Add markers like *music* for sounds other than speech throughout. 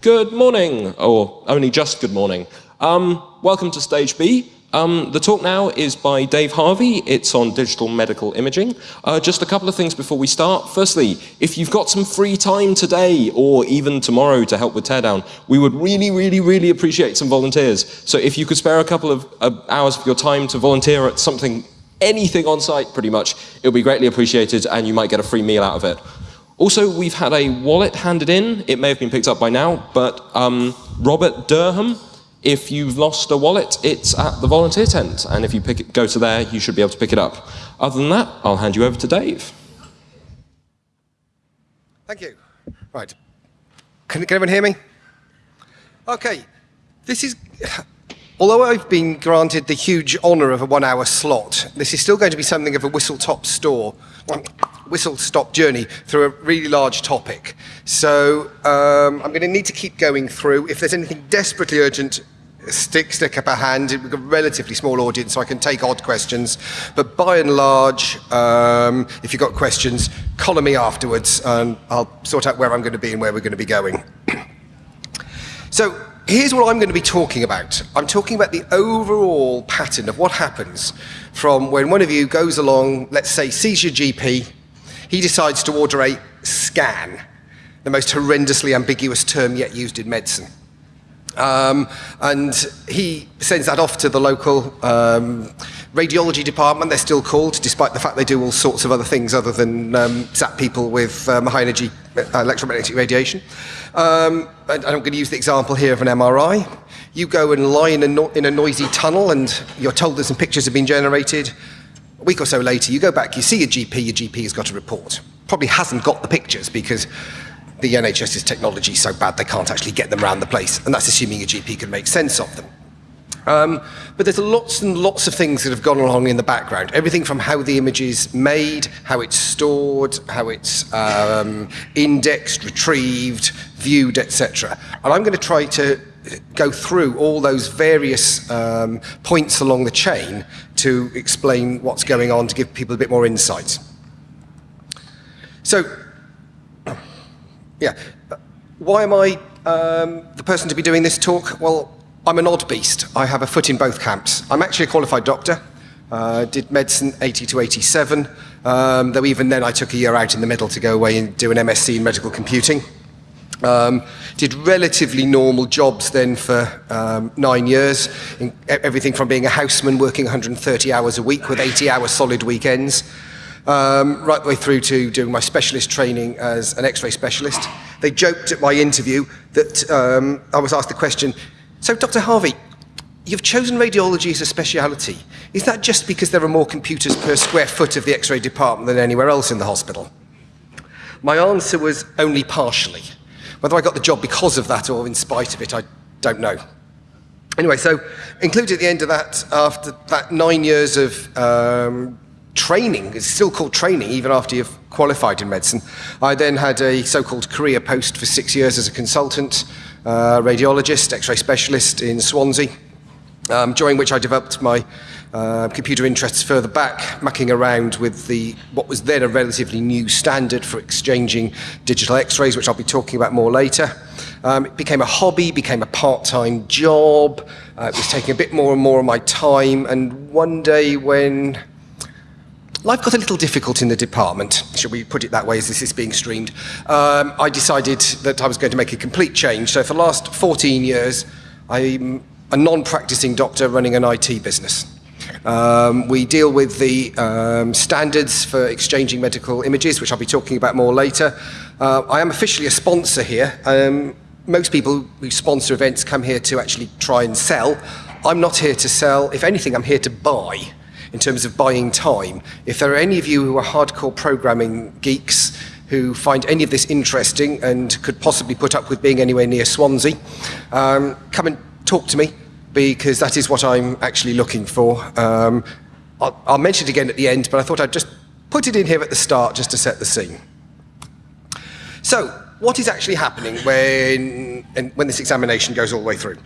Good morning, or only just good morning. Um, welcome to Stage B. Um, the talk now is by Dave Harvey. It's on digital medical imaging. Uh, just a couple of things before we start. Firstly, if you've got some free time today or even tomorrow to help with teardown, we would really, really, really appreciate some volunteers. So if you could spare a couple of uh, hours of your time to volunteer at something, anything on site pretty much, it would be greatly appreciated and you might get a free meal out of it. Also, we've had a wallet handed in. It may have been picked up by now, but um, Robert Durham, if you've lost a wallet, it's at the volunteer tent. And if you it, go to there, you should be able to pick it up. Other than that, I'll hand you over to Dave. Thank you. Right. Can, can everyone hear me? Okay. This is... Although I've been granted the huge honour of a one-hour slot, this is still going to be something of a whistle-top store whistle-stop journey through a really large topic. So um, I'm going to need to keep going through. If there's anything desperately urgent, stick, stick up a hand. We've got a relatively small audience, so I can take odd questions. But by and large, um, if you've got questions, collar me afterwards, and I'll sort out where I'm going to be and where we're going to be going. *clears throat* so here's what I'm going to be talking about. I'm talking about the overall pattern of what happens from when one of you goes along, let's say, sees your GP, he decides to order a scan, the most horrendously ambiguous term yet used in medicine. Um, and he sends that off to the local um, radiology department, they're still called, despite the fact they do all sorts of other things other than um, zap people with um, high energy uh, electromagnetic radiation. Um, and I'm going to use the example here of an MRI. You go and lie in a, no in a noisy tunnel and you're told that some pictures have been generated. A week or so later, you go back, you see your GP, your GP has got a report. Probably hasn't got the pictures because the NHS's technology is so bad they can't actually get them around the place, and that's assuming your GP can make sense of them. Um, but there's lots and lots of things that have gone along in the background. Everything from how the image is made, how it's stored, how it's um, indexed, retrieved, viewed, etc. And I'm going to try to go through all those various um, points along the chain to explain what's going on to give people a bit more insight. So, yeah, why am I um, the person to be doing this talk? Well, I'm an odd beast. I have a foot in both camps. I'm actually a qualified doctor. Uh, did medicine 80 to 87, um, though even then I took a year out in the middle to go away and do an MSc in medical computing. Um, did relatively normal jobs then for um, nine years, in, everything from being a houseman working 130 hours a week with 80 hour solid weekends, um, right the way through to doing my specialist training as an x-ray specialist. They joked at my interview that um, I was asked the question, so Dr. Harvey, you've chosen radiology as a speciality. Is that just because there are more computers per square foot of the x-ray department than anywhere else in the hospital? My answer was only partially. Whether I got the job because of that or in spite of it, I don't know. Anyway, so included at the end of that, after that nine years of um, training, it's still called training even after you've qualified in medicine, I then had a so-called career post for six years as a consultant, uh, radiologist, x-ray specialist in Swansea, um, during which I developed my uh, computer interests further back, mucking around with the what was then a relatively new standard for exchanging digital x-rays, which I'll be talking about more later. Um, it became a hobby, became a part-time job. Uh, it was taking a bit more and more of my time. And one day when life got a little difficult in the department, should we put it that way as this is being streamed, um, I decided that I was going to make a complete change. So for the last 14 years, I'm a non-practicing doctor running an IT business. Um, we deal with the um, standards for exchanging medical images, which I'll be talking about more later. Uh, I am officially a sponsor here. Um, most people who sponsor events come here to actually try and sell. I'm not here to sell. If anything, I'm here to buy in terms of buying time. If there are any of you who are hardcore programming geeks who find any of this interesting and could possibly put up with being anywhere near Swansea, um, come and talk to me because that is what I'm actually looking for. Um, I'll, I'll mention it again at the end, but I thought I'd just put it in here at the start just to set the scene. So, what is actually happening when, when this examination goes all the way through?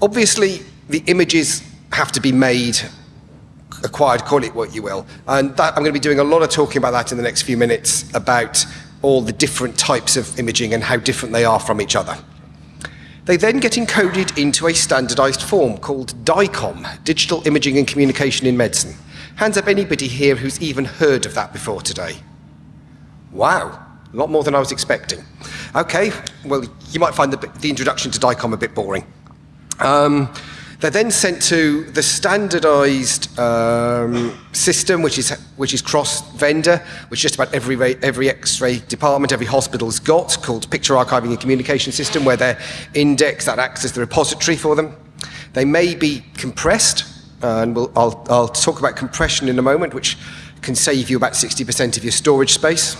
Obviously, the images have to be made, acquired, call it what you will. And that, I'm going to be doing a lot of talking about that in the next few minutes, about all the different types of imaging and how different they are from each other. They then get encoded into a standardized form called DICOM, Digital Imaging and Communication in Medicine. Hands up anybody here who's even heard of that before today. Wow, a lot more than I was expecting. Okay, well, you might find the, the introduction to DICOM a bit boring. Um, they're then sent to the standardized um, system, which is, which is cross-vendor, which just about every, every X-ray department, every hospital's got, called Picture Archiving and Communication System, where their index, that acts as the repository for them. They may be compressed, and we'll, I'll, I'll talk about compression in a moment, which can save you about 60% of your storage space.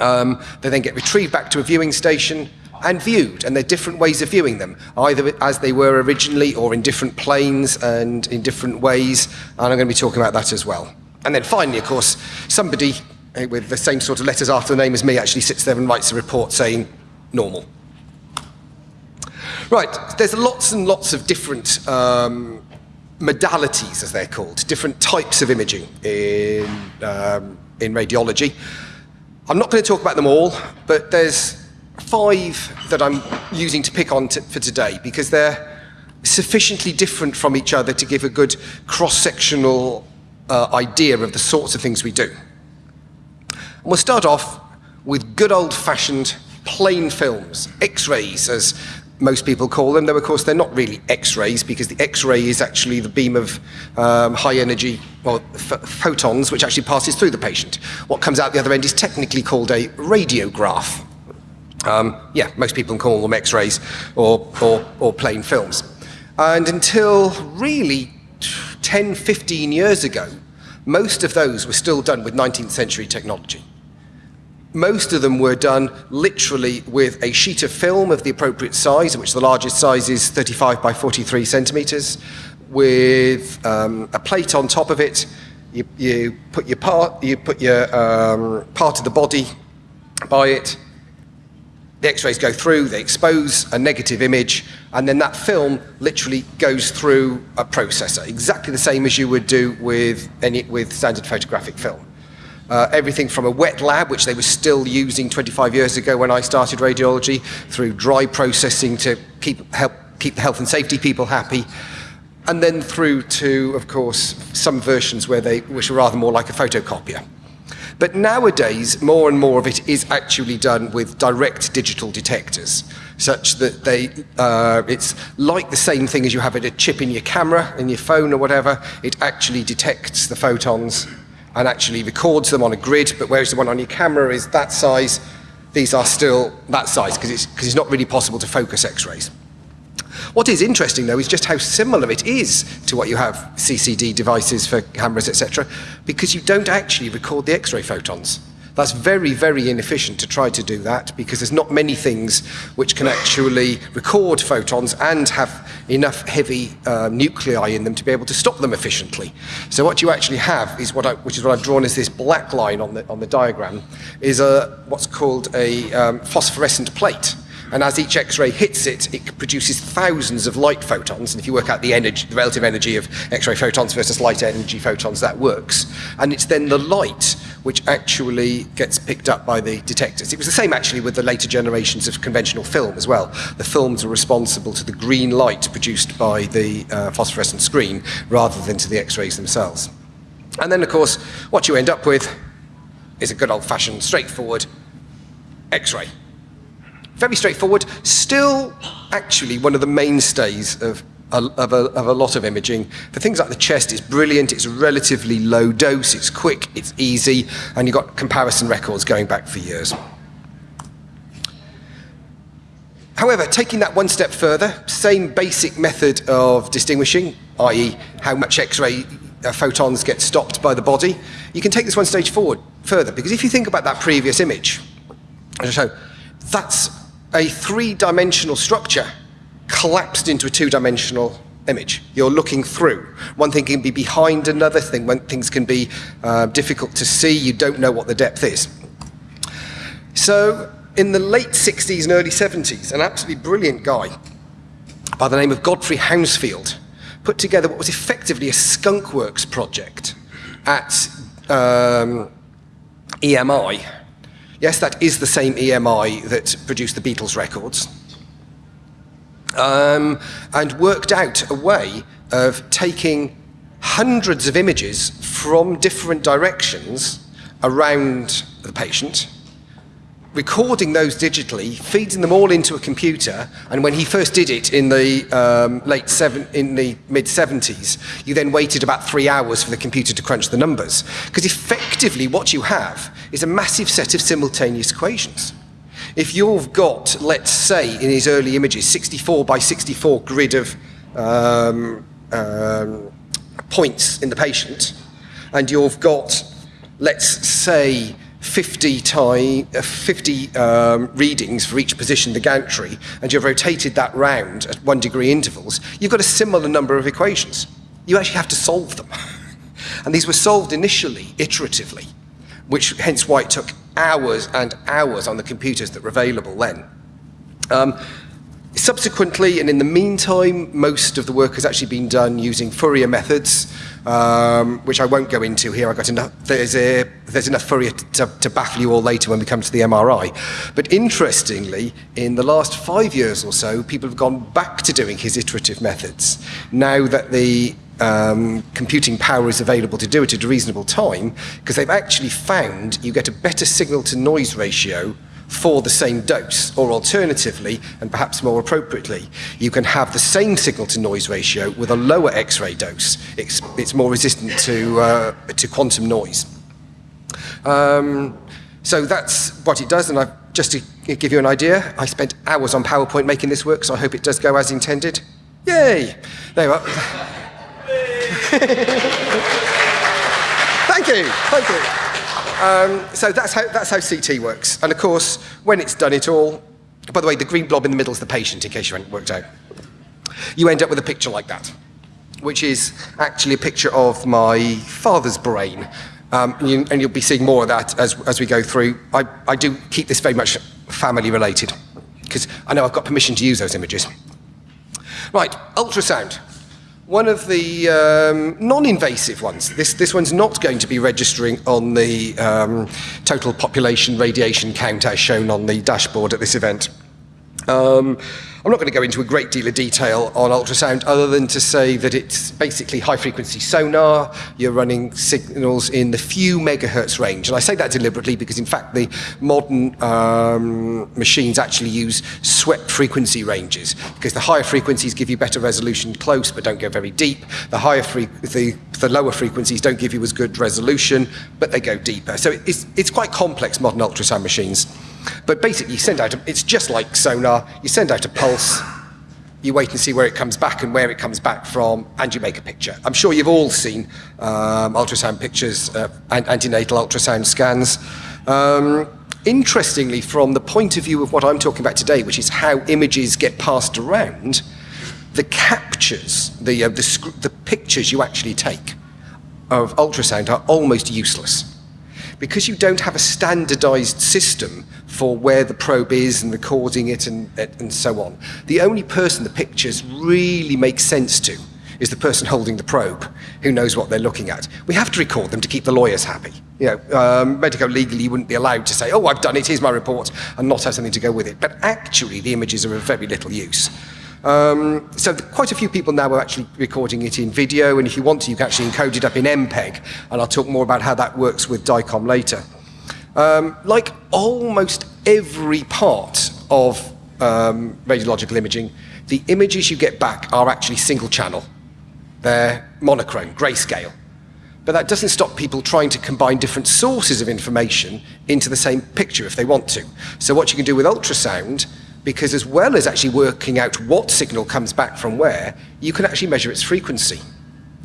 Um, they then get retrieved back to a viewing station, and viewed, and there are different ways of viewing them, either as they were originally or in different planes and in different ways, and I'm going to be talking about that as well. And then finally, of course, somebody eh, with the same sort of letters after the name as me actually sits there and writes a report saying normal. Right, there's lots and lots of different um, modalities, as they're called, different types of imaging in, um, in radiology. I'm not going to talk about them all, but there's five that I'm using to pick on for today because they're sufficiently different from each other to give a good cross-sectional uh, idea of the sorts of things we do. And we'll start off with good old-fashioned plain films, X-rays as most people call them, though of course they're not really X-rays because the X-ray is actually the beam of um, high energy, well, photons, which actually passes through the patient. What comes out the other end is technically called a radiograph. Um, yeah, most people call them X-rays or, or, or plain films. And until really 10, 15 years ago, most of those were still done with 19th century technology. Most of them were done literally with a sheet of film of the appropriate size, which the largest size is 35 by 43 centimeters, with um, a plate on top of it. You, you put your part, you put your um, part of the body by it, the x-rays go through, they expose a negative image, and then that film literally goes through a processor, exactly the same as you would do with, any, with standard photographic film. Uh, everything from a wet lab, which they were still using 25 years ago when I started radiology, through dry processing to keep, help keep the health and safety people happy, and then through to, of course, some versions where they, which are rather more like a photocopier. But nowadays, more and more of it is actually done with direct digital detectors, such that they, uh, it's like the same thing as you have a chip in your camera, in your phone or whatever. It actually detects the photons and actually records them on a grid, but whereas the one on your camera is that size, these are still that size because it's, cause it's not really possible to focus X-rays. What is interesting, though, is just how similar it is to what you have CCD devices for cameras, etc., because you don't actually record the X-ray photons. That's very, very inefficient to try to do that because there's not many things which can actually record photons and have enough heavy uh, nuclei in them to be able to stop them efficiently. So what you actually have is what I, which is what I've drawn as this black line on the, on the diagram, is a, what's called a um, phosphorescent plate and as each X-ray hits it, it produces thousands of light photons, and if you work out the, energy, the relative energy of X-ray photons versus light energy photons, that works. And it's then the light which actually gets picked up by the detectors. It was the same actually with the later generations of conventional film as well. The films are responsible to the green light produced by the uh, phosphorescent screen rather than to the X-rays themselves. And then, of course, what you end up with is a good old-fashioned, straightforward X-ray very straightforward, still actually one of the mainstays of of a, of a, lot of imaging. For things like the chest, it's brilliant, it's relatively low dose, it's quick, it's easy, and you've got comparison records going back for years. However, taking that one step further, same basic method of distinguishing, i.e. how much X-ray uh, photons get stopped by the body, you can take this one stage forward further, because if you think about that previous image, show, that's a three-dimensional structure collapsed into a two-dimensional image. You're looking through. One thing can be behind another thing. One things can be uh, difficult to see. You don't know what the depth is. So in the late 60s and early 70s, an absolutely brilliant guy by the name of Godfrey Hounsfield put together what was effectively a skunkworks project at um, EMI, Yes, that is the same EMI that produced the Beatles records. um, and worked out a way of taking hundreds of images from different directions around the patient, recording those digitally, feeding them all into a computer, and when he first did it in the um, late seven, in the mid 70s, you then waited about three hours for the computer to crunch the numbers. Because effectively, what you have is a massive set of simultaneous equations. If you've got, let's say, in his early images, 64 by 64 grid of um, um, points in the patient, and you've got, let's say, 50, tie, uh, 50 um, readings for each position the gantry, and you've rotated that round at one degree intervals, you've got a similar number of equations. You actually have to solve them. *laughs* and these were solved initially, iteratively, which hence why it took hours and hours on the computers that were available then. Um, subsequently, and in the meantime, most of the work has actually been done using Fourier methods, um, which I won't go into here. I got enough. There's, a, there's enough Fourier to, to baffle you all later when we come to the MRI. But interestingly, in the last five years or so, people have gone back to doing his iterative methods. Now that the um, computing power is available to do it at a reasonable time because they've actually found you get a better signal to noise ratio for the same dose, or alternatively, and perhaps more appropriately, you can have the same signal to noise ratio with a lower X-ray dose. It's, it's more resistant to, uh, to quantum noise. Um, so that's what it does, and I've, just to give you an idea, I spent hours on PowerPoint making this work, so I hope it does go as intended. Yay! There you are. *laughs* Thank you, thank you. Um, so that's how, that's how CT works. And of course, when it's done it all, by the way, the green blob in the middle is the patient, in case you haven't worked out. You end up with a picture like that, which is actually a picture of my father's brain. Um, and, you, will be seeing more of that as, as we go through. I, I do keep this very much family related, because I know I've got permission to use those images. Right, ultrasound one of the um, non-invasive ones. This, this one's not going to be registering on the um, total population radiation count as shown on the dashboard at this event. Um, I'm not going to go into a great deal of detail on ultrasound other than to say that it's basically high frequency sonar. You're running signals in the few megahertz range. And I say that deliberately because in fact the modern um, machines actually use swept frequency ranges because the higher frequencies give you better resolution close but don't go very deep. The higher the, the lower frequencies don't give you as good resolution but they go deeper. So it's, it's quite complex modern ultrasound machines. But basically, you send out, a, it's just like sonar, you send out a pulse, you wait and see where it comes back and where it comes back from, and you make a picture. I'm sure you've all seen um, ultrasound pictures, uh, antenatal ultrasound scans. Um, interestingly, from the point of view of what I'm talking about today, which is how images get passed around, the captures, the, uh, the, the pictures you actually take of ultrasound are almost useless because you don't have a standardized system for where the probe is and recording it and, and so on, the only person the pictures really make sense to is the person holding the probe who knows what they're looking at. We have to record them to keep the lawyers happy. You know, um, medico-legally you wouldn't be allowed to say, oh, I've done it, here's my report, and not have something to go with it. But actually, the images are of very little use. Um, so quite a few people now are actually recording it in video, and if you want to, you can actually encode it up in MPEG, and I'll talk more about how that works with DICOM later. Um, like almost every part of um, radiological imaging, the images you get back are actually single channel. They're monochrome, grayscale. But that doesn't stop people trying to combine different sources of information into the same picture if they want to. So what you can do with ultrasound because as well as actually working out what signal comes back from where, you can actually measure its frequency.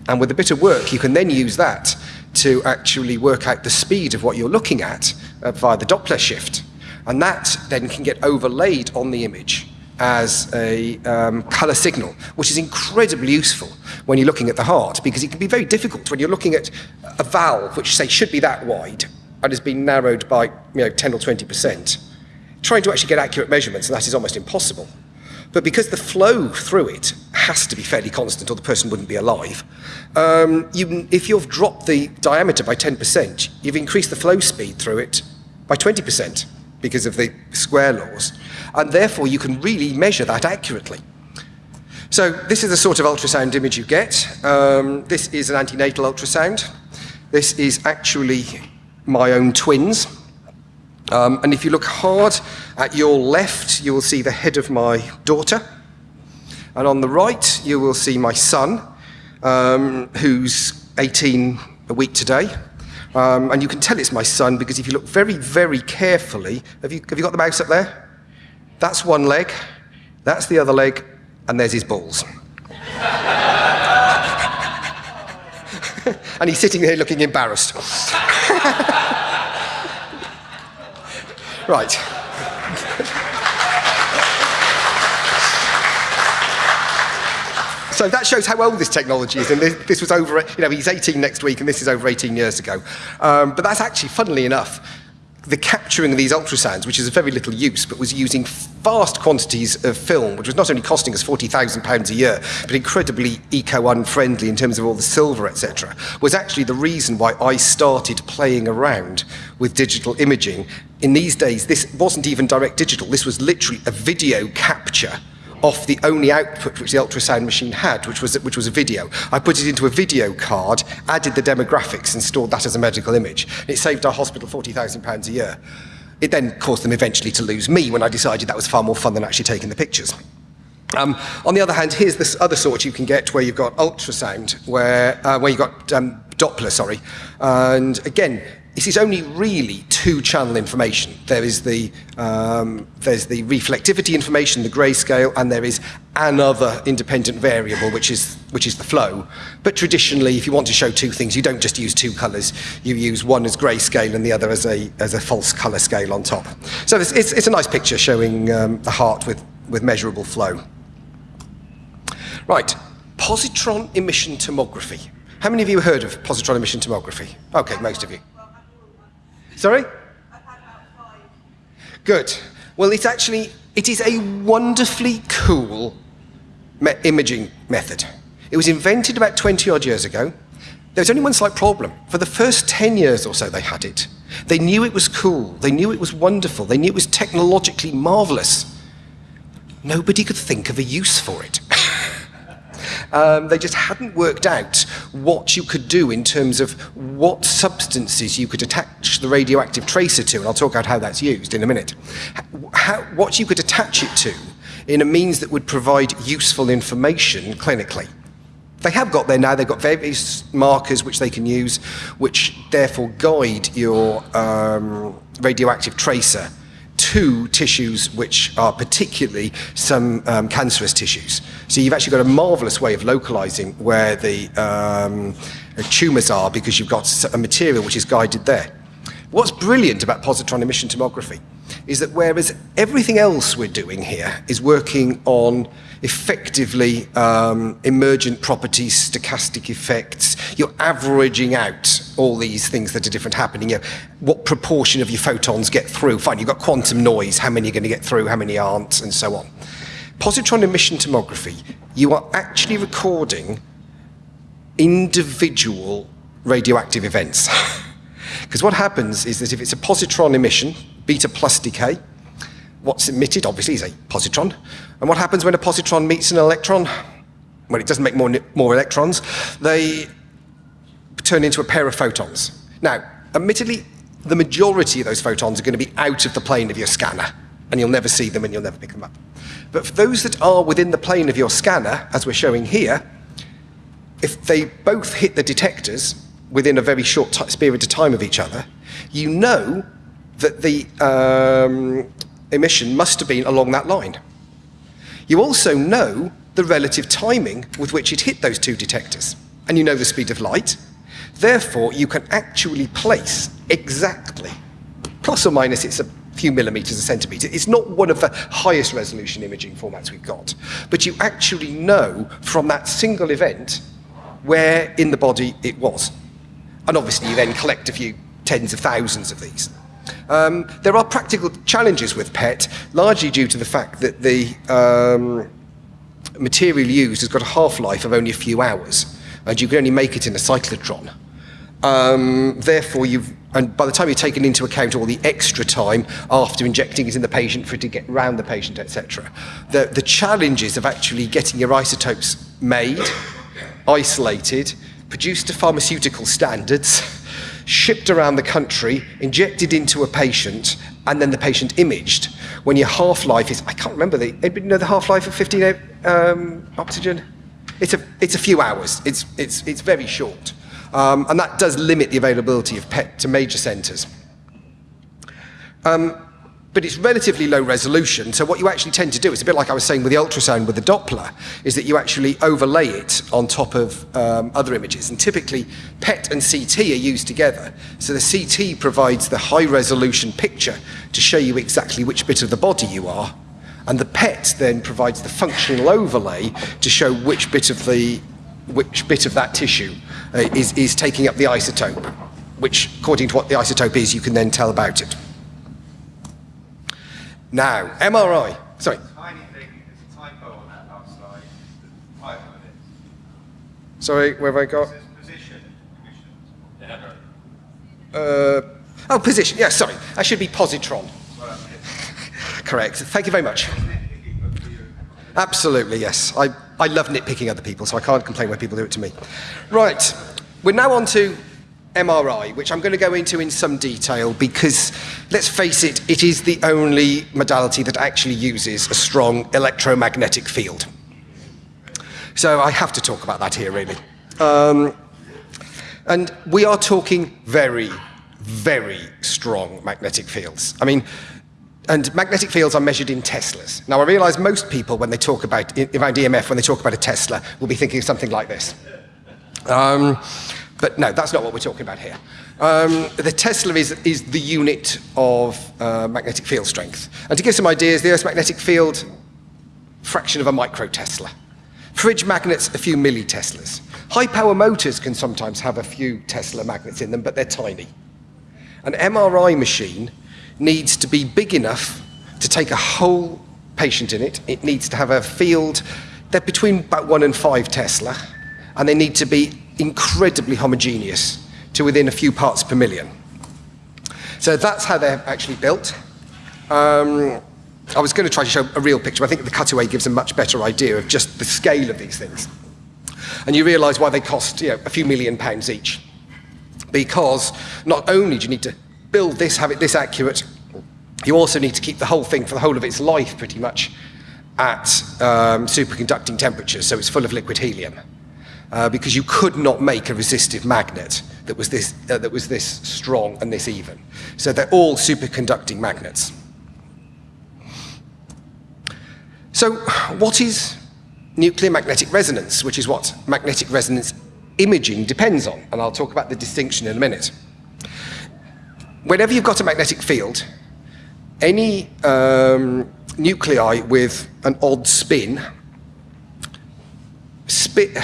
And with a bit of work, you can then use that to actually work out the speed of what you're looking at uh, via the Doppler shift. And that then can get overlaid on the image as a um, color signal, which is incredibly useful when you're looking at the heart, because it can be very difficult when you're looking at a valve, which say should be that wide, and has been narrowed by you know, 10 or 20 percent trying to actually get accurate measurements, and that is almost impossible. But because the flow through it has to be fairly constant or the person wouldn't be alive, um, you, if you've dropped the diameter by 10%, you've increased the flow speed through it by 20% because of the square laws. And therefore, you can really measure that accurately. So this is the sort of ultrasound image you get. Um, this is an antenatal ultrasound. This is actually my own twins. Um, and if you look hard at your left, you will see the head of my daughter. And on the right, you will see my son, um, who's 18 a week today. Um, and you can tell it's my son because if you look very, very carefully, have you, have you got the mouse up there? That's one leg, that's the other leg, and there's his balls. *laughs* and he's sitting there looking embarrassed. *laughs* right. So that shows how old this technology is. And this, this, was over, you know, he's 18 next week, and this is over 18 years ago. Um, but that's actually, funnily enough, the capturing of these ultrasounds, which is of very little use, but was using vast quantities of film, which was not only costing us £40,000 a year, but incredibly eco-unfriendly in terms of all the silver, etc., was actually the reason why I started playing around with digital imaging. In these days, this wasn't even direct digital. This was literally a video capture off the only output which the ultrasound machine had, which was, which was a video. I put it into a video card, added the demographics, and stored that as a medical image. It saved our hospital £40,000 a year. It then caused them eventually to lose me when I decided that was far more fun than actually taking the pictures. Um, on the other hand, here's this other sort you can get where you've got ultrasound, where, uh, where you've got um, Doppler, sorry. And again, this is only really two-channel information. There is the, um, there's the reflectivity information, the grayscale, and there is another independent variable, which is, which is the flow. But traditionally, if you want to show two things, you don't just use two colours. You use one as grayscale and the other as a, as a false colour scale on top. So it's, it's, it's a nice picture showing um, the heart with, with measurable flow. Right, positron emission tomography. How many of you heard of positron emission tomography? Okay, most of you. Sorry? Good. Well, it's actually, it is a wonderfully cool me imaging method. It was invented about 20 odd years ago. There was only one slight problem. For the first 10 years or so they had it. They knew it was cool. They knew it was wonderful. They knew it was technologically marvelous. Nobody could think of a use for it. *laughs* Um, they just hadn't worked out what you could do in terms of what substances you could attach the radioactive tracer to, and I'll talk about how that's used in a minute. How, what you could attach it to in a means that would provide useful information clinically. They have got there now, they've got various markers which they can use, which therefore guide your um, radioactive tracer to tissues which are particularly some um, cancerous tissues. So you've actually got a marvelous way of localizing where the um, tumors are because you've got a material which is guided there. What's brilliant about positron emission tomography is that whereas everything else we're doing here is working on effectively um, emergent properties, stochastic effects. You're averaging out all these things that are different happening. You know, what proportion of your photons get through? Fine, you've got quantum noise, how many are going to get through, how many aren't, and so on. Positron emission tomography, you are actually recording individual radioactive events. *laughs* Because what happens is that if it's a positron emission, beta plus decay, what's emitted, obviously, is a positron. And what happens when a positron meets an electron? Well, it doesn't make more, more electrons. They turn into a pair of photons. Now, admittedly, the majority of those photons are going to be out of the plane of your scanner, and you'll never see them and you'll never pick them up. But for those that are within the plane of your scanner, as we're showing here, if they both hit the detectors within a very short period of time of each other, you know that the um, emission must have been along that line. You also know the relative timing with which it hit those two detectors, and you know the speed of light. Therefore, you can actually place exactly, plus or minus it's a few millimeters a centimeter. It's not one of the highest resolution imaging formats we've got, but you actually know from that single event where in the body it was. And obviously you then collect a few tens of thousands of these. Um, there are practical challenges with PET, largely due to the fact that the um, material used has got a half-life of only a few hours, and you can only make it in a cyclotron. Um, therefore, you've And by the time you're taking into account all the extra time after injecting it in the patient for it to get around the patient, etc., the, the challenges of actually getting your isotopes made, isolated, produced to pharmaceutical standards, shipped around the country, injected into a patient, and then the patient imaged. When your half-life is, I can't remember the, anybody know the half-life of 15 um, oxygen? It's a, it's a few hours. It's, it's, it's very short. Um, and that does limit the availability of PET to major centres. Um, but it's relatively low resolution, so what you actually tend to do, it's a bit like I was saying with the ultrasound with the Doppler, is that you actually overlay it on top of um, other images. And typically, PET and CT are used together. So the CT provides the high resolution picture to show you exactly which bit of the body you are, and the PET then provides the functional overlay to show which bit of the which bit of that tissue uh, is, is taking up the isotope, which, according to what the isotope is, you can then tell about it. Now, MRI. Sorry. Tiny thing, there's a typo on that last slide. Five minutes. Sorry, where have I got? Position. Uh, oh, position. Yeah, sorry. That should be positron. Well, *laughs* Correct. Thank you very much. Absolutely, yes. I, I love nitpicking other people, so I can't complain when people do it to me. Right. We're now on to MRI, which I'm going to go into in some detail because, let's face it, it is the only modality that actually uses a strong electromagnetic field. So I have to talk about that here, really. Um, and we are talking very, very strong magnetic fields. I mean, and magnetic fields are measured in Teslas. Now, I realize most people, when they talk about, around EMF, when they talk about a Tesla, will be thinking of something like this. Um, but no, that's not what we're talking about here. Um, the Tesla is, is the unit of uh, magnetic field strength. And to give some ideas, the Earth's magnetic field, fraction of a micro Tesla. Fridge magnets, a few milliteslas. High power motors can sometimes have a few Tesla magnets in them, but they're tiny. An MRI machine needs to be big enough to take a whole patient in it. It needs to have a field, they're between about one and five Tesla, and they need to be incredibly homogeneous to within a few parts per million. So that's how they're actually built. Um, I was going to try to show a real picture, but I think the cutaway gives a much better idea of just the scale of these things. And you realise why they cost you know, a few million pounds each. Because not only do you need to build this, have it this accurate, you also need to keep the whole thing for the whole of its life pretty much at um, superconducting temperatures, so it's full of liquid helium uh, because you could not make a resistive magnet that was, this, uh, that was this strong and this even. So they're all superconducting magnets. So what is nuclear magnetic resonance, which is what magnetic resonance imaging depends on, and I'll talk about the distinction in a minute. Whenever you've got a magnetic field, any um, nuclei with an odd spin, spin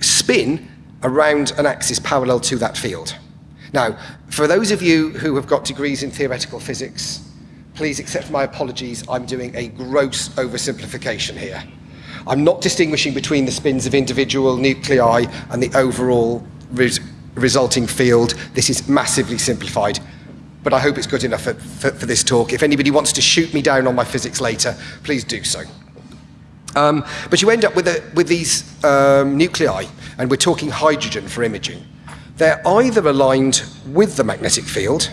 spin around an axis parallel to that field. Now, for those of you who have got degrees in theoretical physics, please accept my apologies, I'm doing a gross oversimplification here. I'm not distinguishing between the spins of individual nuclei and the overall res resulting field. This is massively simplified, but I hope it's good enough for, for, for this talk. If anybody wants to shoot me down on my physics later, please do so. Um, but you end up with, a, with these um, nuclei, and we're talking hydrogen for imaging. They're either aligned with the magnetic field,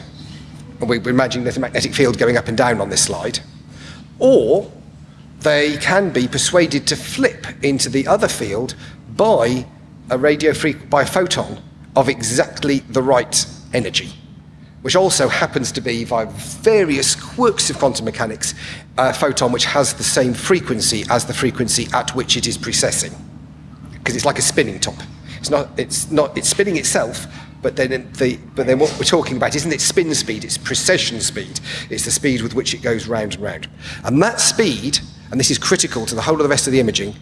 and we, we're imagining there's a magnetic field going up and down on this slide, or they can be persuaded to flip into the other field by a radio by a photon of exactly the right energy which also happens to be, via various quirks of quantum mechanics, a photon which has the same frequency as the frequency at which it is precessing. Because it's like a spinning top. It's not, it's not, it's spinning itself, but then, the, but then what we're talking about isn't its spin speed, it's precession speed. It's the speed with which it goes round and round. And that speed, and this is critical to the whole of the rest of the imaging,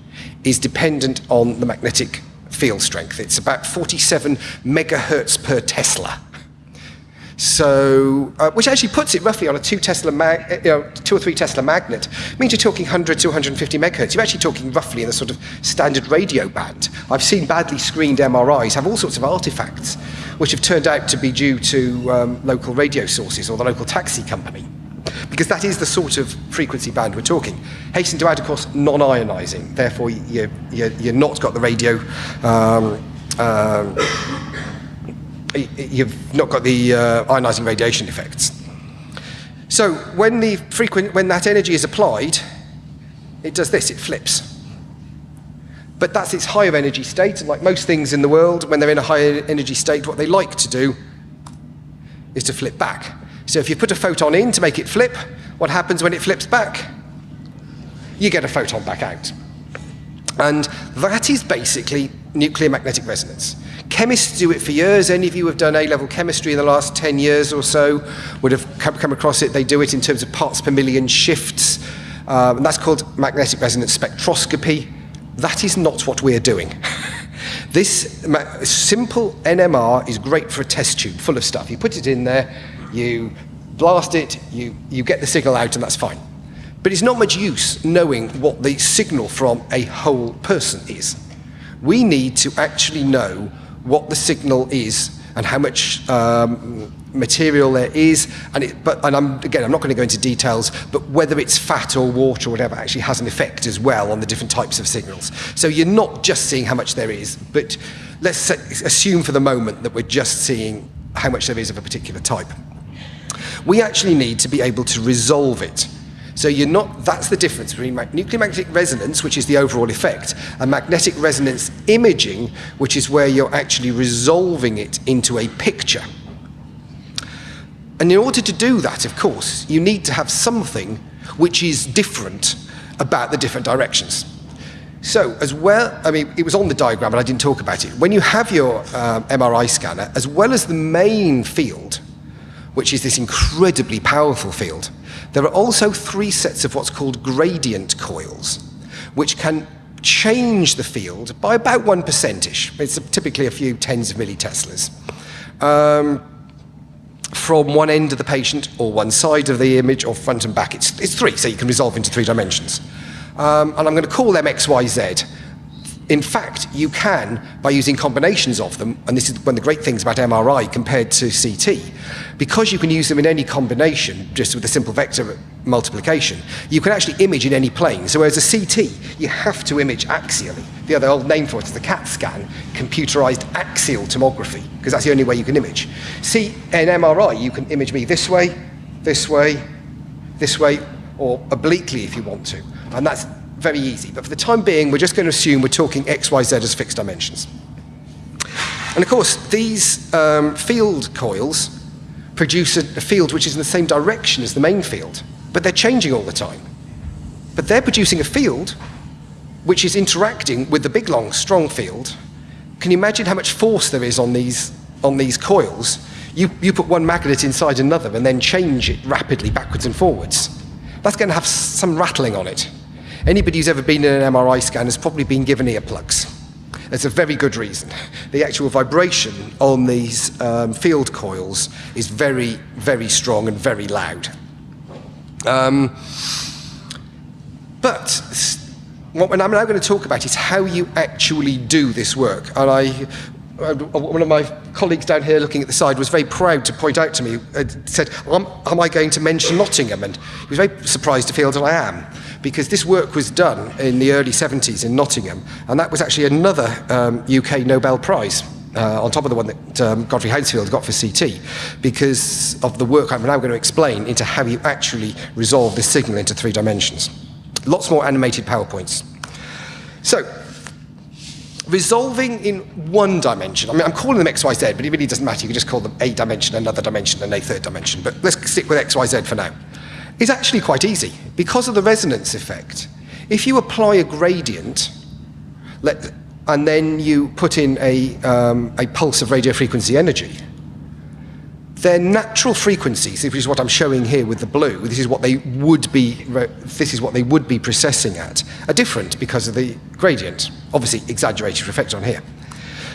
is dependent on the magnetic field strength. It's about 47 megahertz per Tesla. So, uh, which actually puts it roughly on a two Tesla, mag- uh, you know, two or three Tesla magnet. It means you're talking 100 to 150 megahertz. You're actually talking roughly in the sort of standard radio band. I've seen badly screened MRIs have all sorts of artifacts, which have turned out to be due to um, local radio sources or the local taxi company. Because that is the sort of frequency band we're talking. Hasten to add, of course, non-ionizing. Therefore, you, you, you're not got the radio um, um, you've not got the uh, ionizing radiation effects. So when, the frequent, when that energy is applied, it does this, it flips. But that's its higher energy state, and like most things in the world, when they're in a higher energy state, what they like to do is to flip back. So if you put a photon in to make it flip, what happens when it flips back? You get a photon back out. And that is basically nuclear magnetic resonance. Chemists do it for years. Any of you who have done A-level chemistry in the last 10 years or so would have come across it. They do it in terms of parts per million shifts. Um, and that's called magnetic resonance spectroscopy. That is not what we're doing. *laughs* this simple NMR is great for a test tube full of stuff. You put it in there, you blast it, you, you get the signal out, and that's fine. But it's not much use knowing what the signal from a whole person is. We need to actually know what the signal is and how much um, material there is, and it, but and I'm again I'm not going to go into details, but whether it's fat or water or whatever actually has an effect as well on the different types of signals. So you're not just seeing how much there is, but let's assume for the moment that we're just seeing how much there is of a particular type. We actually need to be able to resolve it. So you're not, that's the difference between nuclear magnetic resonance, which is the overall effect, and magnetic resonance imaging, which is where you're actually resolving it into a picture. And in order to do that, of course, you need to have something which is different about the different directions. So, as well, I mean, it was on the diagram, but I didn't talk about it. When you have your um, MRI scanner, as well as the main field, which is this incredibly powerful field, there are also three sets of what's called gradient coils, which can change the field by about 1%ish. It's typically a few tens of milliteslas. Um, from one end of the patient or one side of the image or front and back. It's, it's three, so you can resolve into three dimensions. Um, and I'm going to call them X, Y, Z in fact, you can, by using combinations of them, and this is one of the great things about MRI compared to CT, because you can use them in any combination, just with a simple vector multiplication, you can actually image in any plane. So whereas a CT, you have to image axially. The other old name for it is the CAT scan, computerized axial tomography, because that's the only way you can image. See, in MRI, you can image me this way, this way, this way, or obliquely if you want to. And that's very easy. But for the time being, we're just going to assume we're talking x, y, z as fixed dimensions. And of course, these um, field coils produce a, a field which is in the same direction as the main field, but they're changing all the time. But they're producing a field which is interacting with the big, long, strong field. Can you imagine how much force there is on these, on these coils? You, you put one magnet inside another and then change it rapidly backwards and forwards. That's going to have some rattling on it. Anybody who's ever been in an MRI scan has probably been given earplugs. It's a very good reason. The actual vibration on these um, field coils is very, very strong and very loud. Um, but what I'm now going to talk about is how you actually do this work. And I, uh, one of my colleagues down here looking at the side was very proud to point out to me, uh, said, am, am I going to mention Nottingham? And he was very surprised to feel that I am because this work was done in the early 70s in Nottingham, and that was actually another um, UK Nobel Prize. Uh, on top of the one that um, Godfrey Hounsfield got for CT, because of the work I'm now going to explain into how you actually resolve this signal into three dimensions. Lots more animated PowerPoints. So, resolving in one dimension. I mean, I'm calling them X, Y, Z, but it really doesn't matter. You can just call them a dimension, another dimension, and a third dimension. But let's stick with X, Y, Z for now is actually quite easy because of the resonance effect. If you apply a gradient, let, and then you put in a, um, a pulse of radio frequency energy, their natural frequencies, which is what I'm showing here with the blue, this is what they would be, this is what they would be precessing at, are different because of the gradient. Obviously, exaggerated effect on here.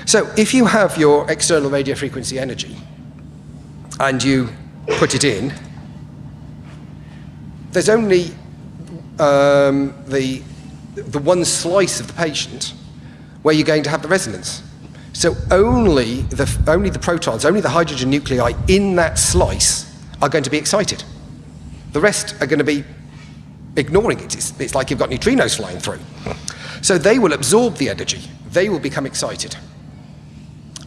So if you have your external radio frequency energy, and you put it in, there's only um, the, the one slice of the patient where you're going to have the resonance. So only the, only the protons, only the hydrogen nuclei in that slice are going to be excited. The rest are going to be ignoring it. It's, it's like you've got neutrinos flying through. So they will absorb the energy. They will become excited.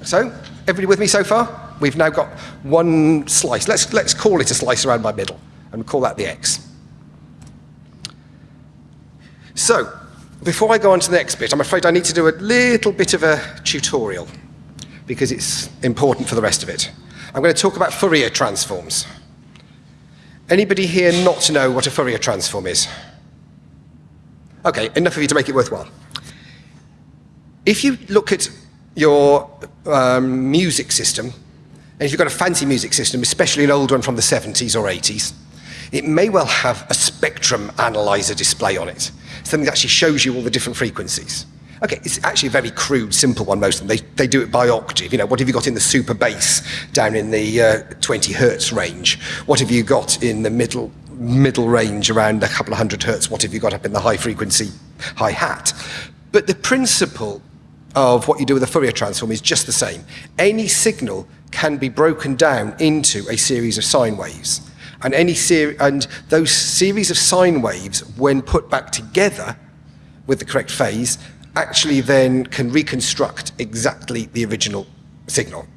So, everybody with me so far? We've now got one slice. Let's, let's call it a slice around my middle and call that the X. So, before I go on to the next bit, I'm afraid I need to do a little bit of a tutorial because it's important for the rest of it. I'm going to talk about Fourier transforms. Anybody here not to know what a Fourier transform is? Okay, enough of you to make it worthwhile. If you look at your um, music system, and if you've got a fancy music system, especially an old one from the 70s or 80s, it may well have a spectrum analyzer display on it, something that actually shows you all the different frequencies. Okay, it's actually a very crude, simple one, most of them. They, they do it by octave. You know, what have you got in the super bass down in the uh, 20 hertz range? What have you got in the middle, middle range around a couple of hundred hertz? What have you got up in the high frequency hi-hat? But the principle of what you do with a Fourier transform is just the same. Any signal can be broken down into a series of sine waves. And, any ser and those series of sine waves, when put back together with the correct phase, actually then can reconstruct exactly the original signal.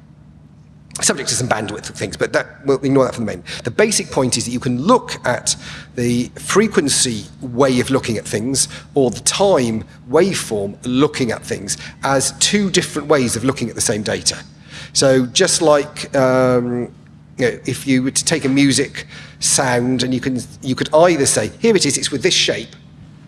Subject to some bandwidth things, but that, we'll ignore that for the moment. The basic point is that you can look at the frequency way of looking at things or the time waveform looking at things as two different ways of looking at the same data. So just like um, you know, if you were to take a music sound and you, can, you could either say, here it is, it's with this shape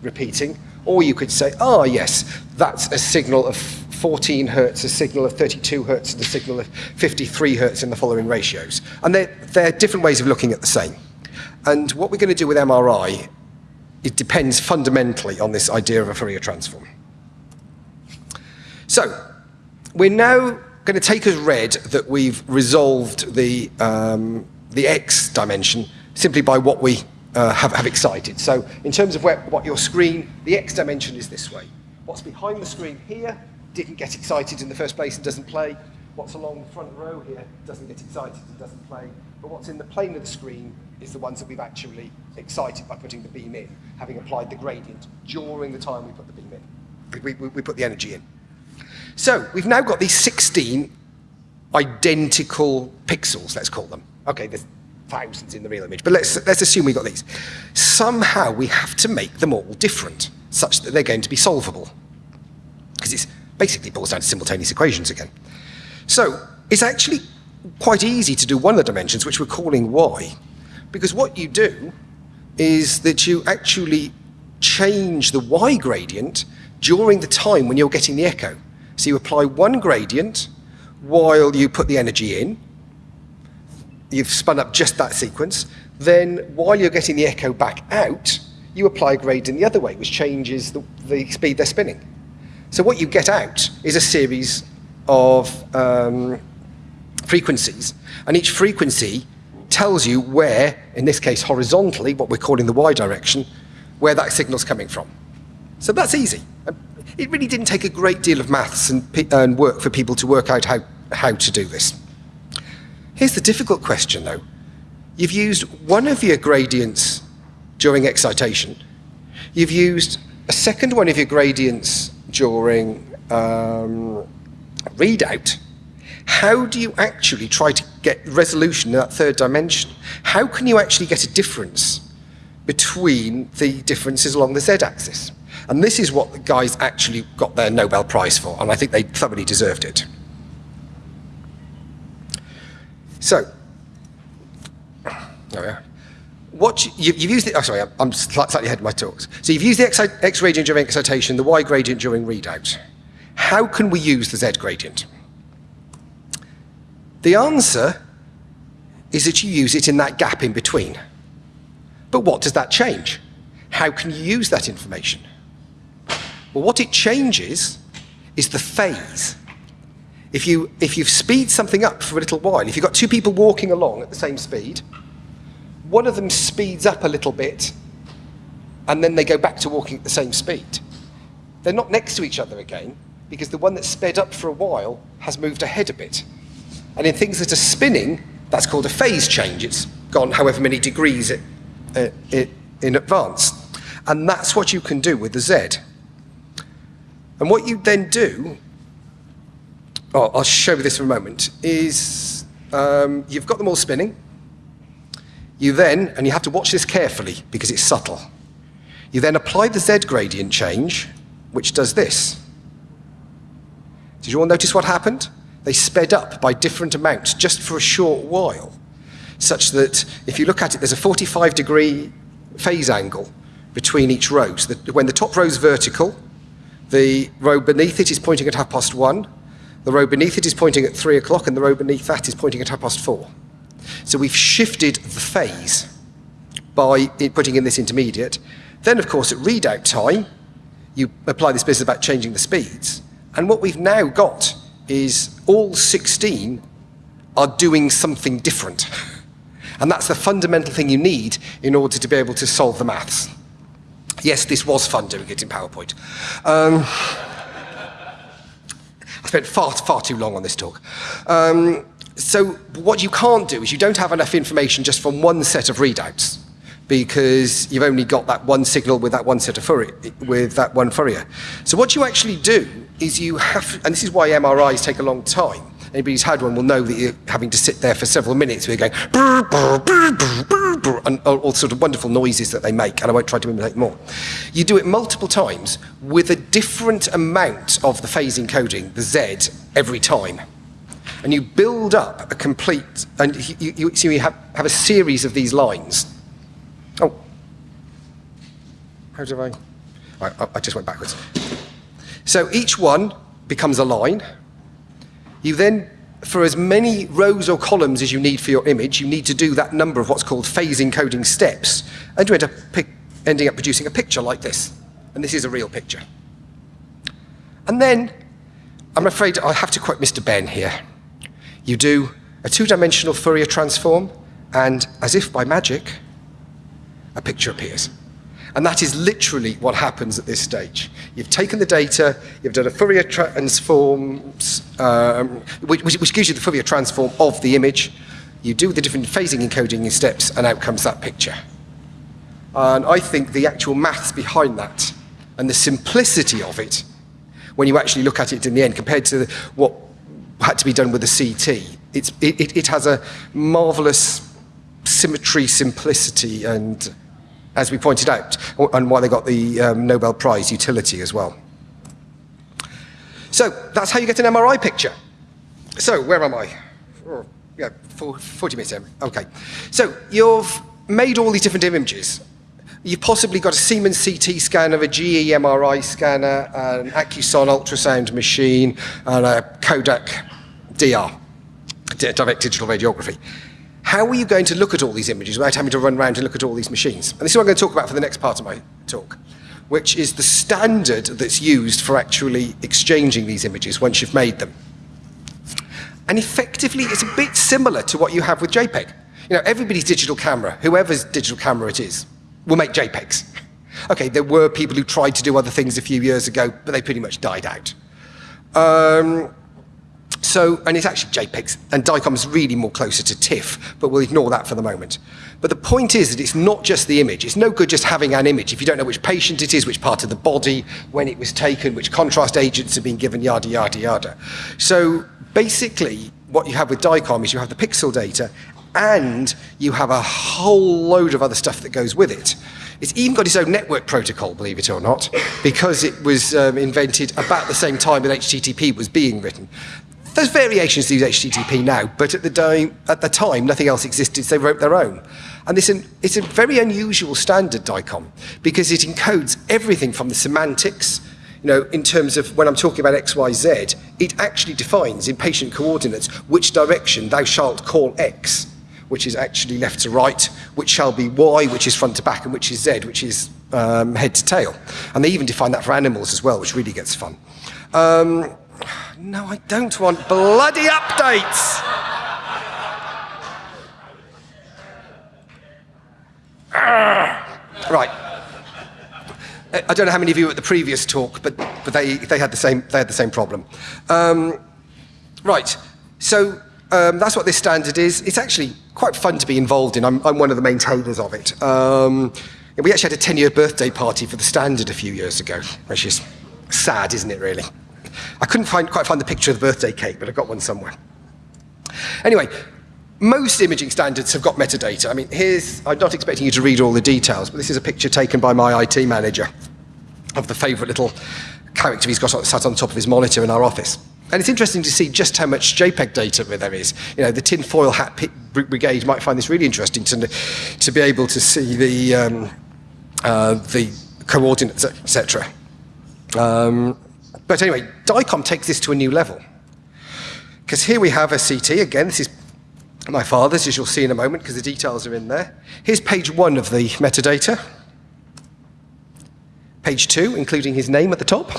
repeating, or you could say, ah, oh, yes, that's a signal of 14 hertz, a signal of 32 hertz, and a signal of 53 hertz in the following ratios. And they're, they're different ways of looking at the same. And what we're going to do with MRI, it depends fundamentally on this idea of a Fourier transform. So, we're now going to take as read that we've resolved the, um, the x dimension simply by what we uh, have, have excited. So in terms of where, what your screen, the x dimension is this way. What's behind the screen here didn't get excited in the first place and doesn't play. What's along the front row here doesn't get excited and doesn't play. But what's in the plane of the screen is the ones that we've actually excited by putting the beam in, having applied the gradient during the time we put the beam in. We, we, we put the energy in. So we've now got these 16 identical pixels, let's call them. Okay, there's thousands in the real image, but let's, let's assume we've got these. Somehow we have to make them all different, such that they're going to be solvable. Because it basically boils down to simultaneous equations again. So it's actually quite easy to do one of the dimensions, which we're calling y, because what you do is that you actually change the y gradient during the time when you're getting the echo. So you apply one gradient while you put the energy in. You've spun up just that sequence. Then while you're getting the echo back out, you apply a gradient the other way, which changes the, the speed they're spinning. So what you get out is a series of um, frequencies, and each frequency tells you where, in this case horizontally, what we're calling the y direction, where that signal's coming from. So that's easy it really didn't take a great deal of maths and, and work for people to work out how, how to do this. Here's the difficult question, though. You've used one of your gradients during excitation. You've used a second one of your gradients during um, readout. How do you actually try to get resolution in that third dimension? How can you actually get a difference between the differences along the z-axis? And this is what the guys actually got their Nobel Prize for, and I think they thoroughly deserved it. So, oh yeah. What you, have used the, oh sorry, I'm, I'm slightly ahead of my talks. So you've used the X, X gradient during excitation, the Y gradient during readout. How can we use the Z gradient? The answer is that you use it in that gap in between. But what does that change? How can you use that information? Well, what it changes is the phase. If you, if you speed something up for a little while, if you've got two people walking along at the same speed, one of them speeds up a little bit, and then they go back to walking at the same speed. They're not next to each other again, because the one that sped up for a while has moved ahead a bit. And in things that are spinning, that's called a phase change. It's gone however many degrees it, uh, it, in advance. And that's what you can do with the Z. And what you then do, oh, I'll show you this for a moment, is um, you've got them all spinning. You then, and you have to watch this carefully because it's subtle, you then apply the Z gradient change, which does this. Did you all notice what happened? They sped up by different amounts just for a short while, such that if you look at it, there's a 45 degree phase angle between each row. So when the top row is vertical, the row beneath it is pointing at half past one, the row beneath it is pointing at three o'clock, and the row beneath that is pointing at half past four. So we've shifted the phase by putting in this intermediate. Then, of course, at readout time, you apply this business about changing the speeds. And what we've now got is all 16 are doing something different. *laughs* And that's the fundamental thing you need in order to be able to solve the maths. Yes, this was fun doing it in PowerPoint. Um, I spent far, far too long on this talk. Um, so what you can't do is you don't have enough information just from one set of readouts because you've only got that one signal with that one set of Fourier, with that one Fourier. So what you actually do is you have, and this is why MRIs take a long time. Anybody who's had one will know that you're having to sit there for several minutes you're going, and all, all sort of wonderful noises that they make, and I won't try to imitate more. You do it multiple times with a different amount of the phase encoding, the Z, every time. And you build up a complete, and you, you, you have, have a series of these lines. Oh, how do I? I, I just went backwards. So each one becomes a line. You then, for as many rows or columns as you need for your image, you need to do that number of what's called phase encoding steps, and you end up ending up producing a picture like this. And this is a real picture. And then, I'm afraid I have to quote Mr. Benn here. You do a two-dimensional Fourier transform, and as if by magic, a picture appears. And that is literally what happens at this stage. You've taken the data, you've done a Fourier transform, um, which, which, gives you the Fourier transform of the image. You do the different phasing encoding steps, and out comes that picture. And I think the actual maths behind that and the simplicity of it, when you actually look at it in the end, compared to what had to be done with the CT, it, it has a marvelous symmetry, simplicity, and as we pointed out, and why they got the um, Nobel Prize utility as well. So that's how you get an MRI picture. So where am I? Oh, yeah, 40 minutes in. Okay. So you've made all these different images. You've possibly got a Siemens CT scanner, a GE MRI scanner, an Acuson ultrasound machine, and a Kodak DR, direct digital radiography. How are you going to look at all these images without having to run around and look at all these machines? And this is what I'm going to talk about for the next part of my talk, which is the standard that's used for actually exchanging these images once you've made them. And effectively, it's a bit similar to what you have with JPEG. You know, everybody's digital camera, whoever's digital camera it is, will make JPEGs. Okay, there were people who tried to do other things a few years ago, but they pretty much died out. Um, so, and it's actually JPEGs, and DICOM is really more closer to TIFF, but we'll ignore that for the moment. But the point is that it's not just the image. It's no good just having an image if you don't know which patient it is, which part of the body, when it was taken, which contrast agents have been given, yada, yada, yada. So basically, what you have with DICOM is you have the pixel data, and you have a whole load of other stuff that goes with it. It's even got its own network protocol, believe it or not, because it was um, invented about the same time that HTTP was being written. There's variations to use HTTP now, but at the, time, at the time, nothing else existed, so they wrote their own. And it's, it's a very unusual standard DICOM because it encodes everything from the semantics, you know, in terms of when I'm talking about X, Y, Z, it actually defines in patient coordinates which direction thou shalt call X, which is actually left to right, which shall be Y, which is front to back, and which is Z, which is um, head to tail. And they even define that for animals as well, which really gets fun. Um, No, I don't want bloody updates. Right. I don't know how many of you were at the previous talk, but, but they, they, had the same, they had the same problem. Um, right. So um, that's what this standard is. It's actually quite fun to be involved in. I'm, I'm one of the maintainers of it. Um, we actually had a 10 year birthday party for the standard a few years ago, which is sad, isn't it, really? I couldn't find, quite find the picture of the birthday cake, but I got one somewhere. Anyway, most imaging standards have got metadata. I mean, here's, I'm not expecting you to read all the details, but this is a picture taken by my IT manager of the favourite little character he's got sat on top of his monitor in our office. And it's interesting to see just how much JPEG data there is. You know, the tinfoil hat brigade might find this really interesting to, to be able to see the, um, uh, the coordinates, etc. Um, but anyway, DICOM takes this to a new level. Because here we have a CT, again, this is my father's, as you'll see in a moment, because the details are in there. Here's page one of the metadata. Page two, including his name at the top.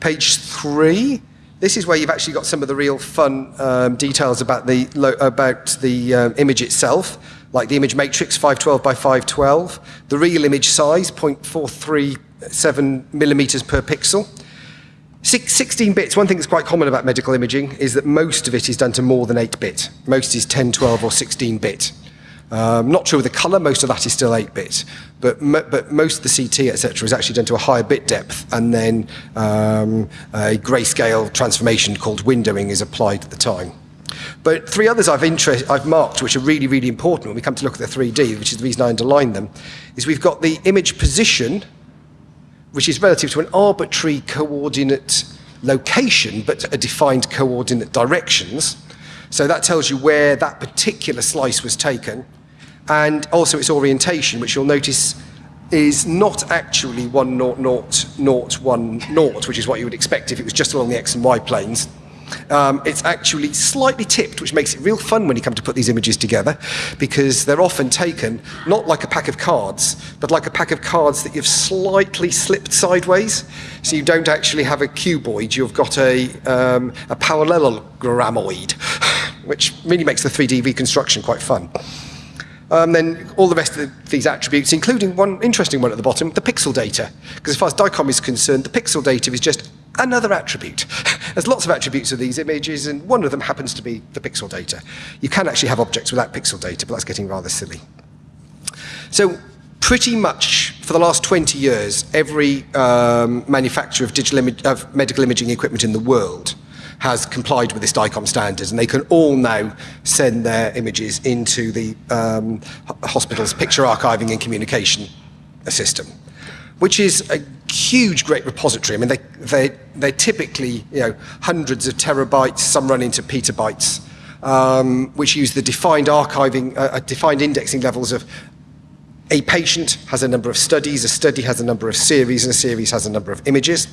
Page three, this is where you've actually got some of the real fun um, details about the, about the um, image itself, like the image matrix 512 by 512, the real image size 0.437 millimeters per pixel. 16 bits, one thing that's quite common about medical imaging is that most of it is done to more than 8 bit. Most is 10, 12 or 16 bit. Um, not true with the color, most of that is still 8 bit. But, but most of the CT, etc., is actually done to a higher bit depth, and then um, a grayscale transformation called windowing is applied at the time. But three others I've, I've marked, which are really, really important when we come to look at the 3D, which is the reason I underline them, is we've got the image position, which is relative to an arbitrary coordinate location, but a defined coordinate directions. So that tells you where that particular slice was taken. And also its orientation, which you'll notice is not actually 1 0 0 0 1 0, which is what you would expect if it was just along the x and y planes. Um, it's actually slightly tipped, which makes it real fun when you come to put these images together, because they're often taken not like a pack of cards, but like a pack of cards that you've slightly slipped sideways. So you don't actually have a cuboid, you've got a, um, a parallelogramoid, *sighs* which really makes the 3D reconstruction quite fun. Um, then all the rest of these attributes, including one interesting one at the bottom, the pixel data. Because as far as DICOM is concerned, the pixel data is just another attribute. *laughs* There's lots of attributes of these images, and one of them happens to be the pixel data. You can actually have objects without pixel data, but that's getting rather silly. So pretty much for the last 20 years, every um, manufacturer of, digital of medical imaging equipment in the world has complied with this DICOM standard, and they can all now send their images into the um, hospital's picture archiving and communication system, which is a huge, great repository. I mean, they, they, they're typically you know, hundreds of terabytes, some run into petabytes, um, which use the defined archiving, uh, uh defined indexing levels of a patient has a number of studies, a study has a number of series, and a series has a number of images.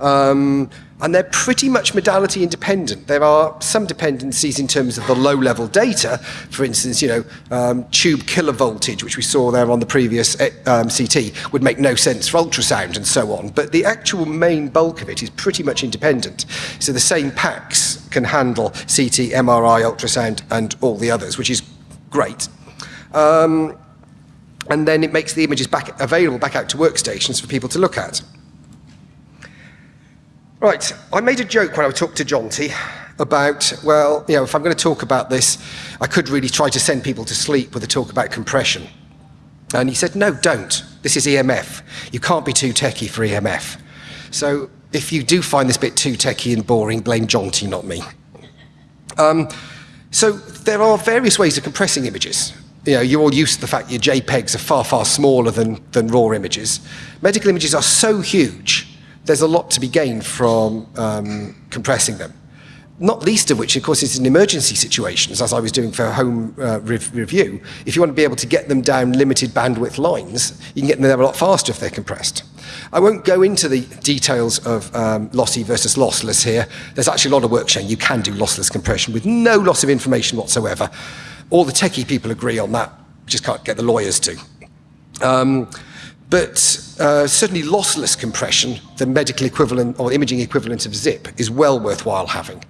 Um, and they're pretty much modality independent. There are some dependencies in terms of the low-level data. For instance, you know, um, tube kilovoltage, which we saw there on the previous eh, um, CT, would make no sense for ultrasound and so on. But the actual main bulk of it is pretty much independent. So the same PACS can handle CT, MRI, ultrasound, and all the others, which is great. Um, and then it makes the images back available back out to workstations for people to look at. Right, I made a joke when I talked to Jonty about, well, you know, if I'm going to talk about this, I could really try to send people to sleep with a talk about compression. And he said, no, don't. This is EMF. You can't be too techie for EMF. So if you do find this bit too techie and boring, blame Jonty, not me. Um, so there are various ways of compressing images. You know, you're all used to the fact your JPEGs are far, far smaller than, than raw images. Medical images are so huge there's a lot to be gained from um, compressing them. Not least of which, of course, is in emergency situations, as I was doing for home uh, rev review. If you want to be able to get them down limited bandwidth lines, you can get them there a lot faster if they're compressed. I won't go into the details of um, lossy versus lossless here. There's actually a lot of work showing you can do lossless compression with no loss of information whatsoever. All the techie people agree on that, just can't get the lawyers to. Um, But uh, certainly lossless compression, the medical equivalent or imaging equivalent of zip, is well worthwhile having.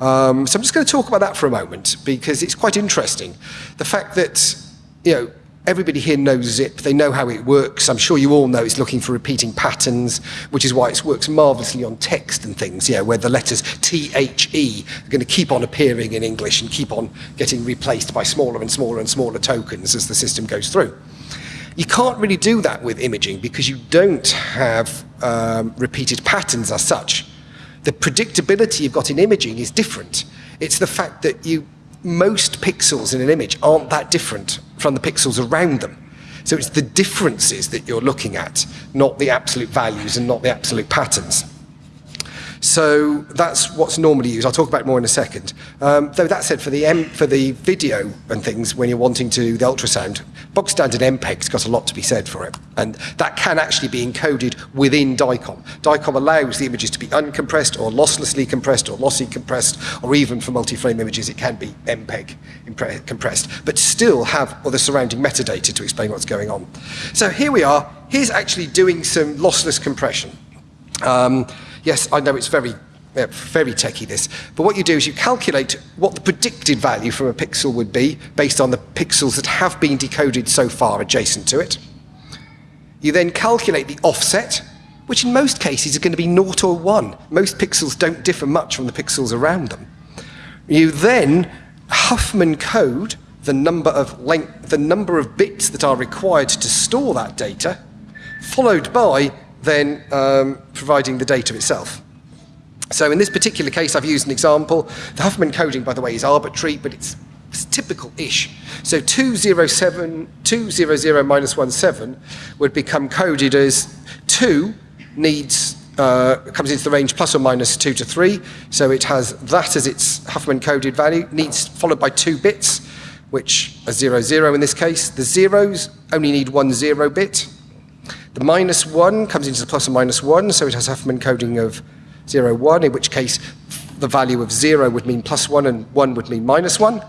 Um, so I'm just going to talk about that for a moment because it's quite interesting. The fact that, you know, everybody here knows zip, they know how it works. I'm sure you all know it's looking for repeating patterns, which is why it works marvelously on text and things, know, where the letters T-H-E are going to keep on appearing in English and keep on getting replaced by smaller and smaller and smaller tokens as the system goes through. You can't really do that with imaging because you don't have um, repeated patterns as such. The predictability you've got in imaging is different. It's the fact that you most pixels in an image aren't that different from the pixels around them. So it's the differences that you're looking at, not the absolute values and not the absolute patterns. So that's what's normally used. I'll talk about more in a second. Um, though that said, for the, M, for the video and things, when you're wanting to do the ultrasound, box standard MPEG's got a lot to be said for it. And that can actually be encoded within DICOM. DICOM allows the images to be uncompressed or losslessly compressed or lossy compressed, or even for multi-frame images, it can be MPEG compressed, but still have all the surrounding metadata to explain what's going on. So here we are. Here's actually doing some lossless compression. Um, Yes, I know it's very, uh, very techy this, but what you do is you calculate what the predicted value from a pixel would be based on the pixels that have been decoded so far adjacent to it. You then calculate the offset, which in most cases is going to be 0 or 1. Most pixels don't differ much from the pixels around them. You then Huffman code the number of length, the number of bits that are required to store that data, followed by then um, providing the data itself. So in this particular case, I've used an example. The Huffman coding, by the way, is arbitrary, but it's, it's typical-ish. So 207, 200 minus 17 would become coded as 2 needs uh, comes into the range plus or minus 2 to 3. So it has that as its Huffman coded value, needs followed by two bits, which are 0, 0 in this case. The zeros only need one zero bit, the minus 1 comes into the plus or minus 1, so it has Huffman coding of 0, 1, in which case the value of 0 would mean plus 1 and 1 would mean minus 1. So